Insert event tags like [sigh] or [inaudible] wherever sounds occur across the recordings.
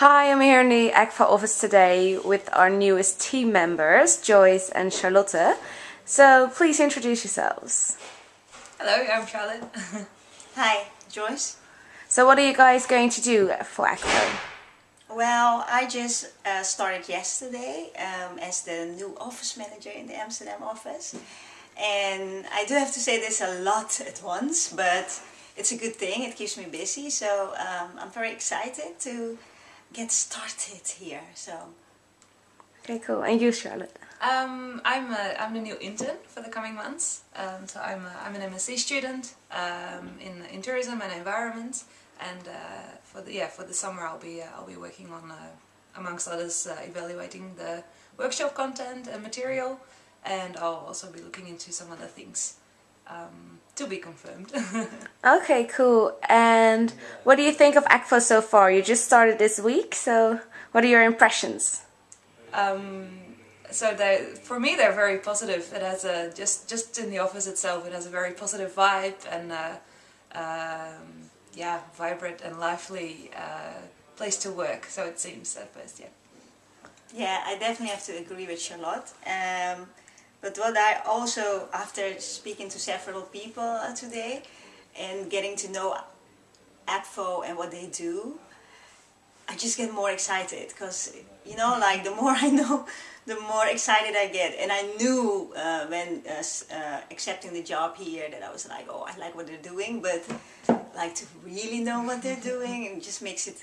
Hi, I'm here in the AGFA office today with our newest team members, Joyce and Charlotte. So please introduce yourselves. Hello, I'm Charlotte. [laughs] Hi, Joyce. So what are you guys going to do for AGFA? Well, I just uh, started yesterday um, as the new office manager in the Amsterdam office. And I do have to say this a lot at once, but it's a good thing. It keeps me busy. So um, I'm very excited to get started here. So. Okay, cool. And you, Charlotte? Um, I'm a, I'm the new intern for the coming months. Um, so I'm a, I'm an MSc student um, in in tourism and environment, and uh, for the yeah for the summer I'll be uh, I'll be working on uh, amongst others uh, evaluating the workshop content and material, and I'll also be looking into some other things. Um, to be confirmed. [laughs] okay, cool. And what do you think of AGFA so far? You just started this week, so what are your impressions? Um, so they, for me, they're very positive. It has a just just in the office itself, it has a very positive vibe and uh, um, yeah, vibrant and lively uh, place to work. So it seems at first, yeah. Yeah, I definitely have to agree with Charlotte. Um, but what I also, after speaking to several people today and getting to know AGFA and what they do, I just get more excited because, you know, like the more [laughs] I know, the more excited I get. And I knew uh, when uh, uh, accepting the job here that I was like, oh, I like what they're doing, but like to really know what they're doing and just makes it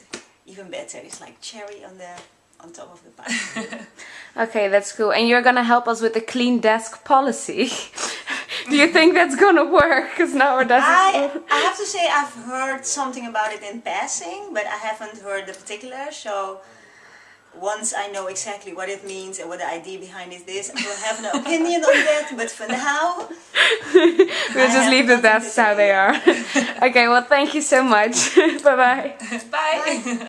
even better. It's like cherry on the on top of the pie. [laughs] okay, that's cool. And you're gonna help us with the clean desk policy. [laughs] Do you think that's gonna work? Because now our desk I, I have to say I've heard something about it in passing, but I haven't heard the particular, so once I know exactly what it means and what the idea behind it is, I will have an [laughs] opinion on that, but for now... we'll just leave the desks how they are. okay, well thank you so much. Bye-bye. Bye. Bye.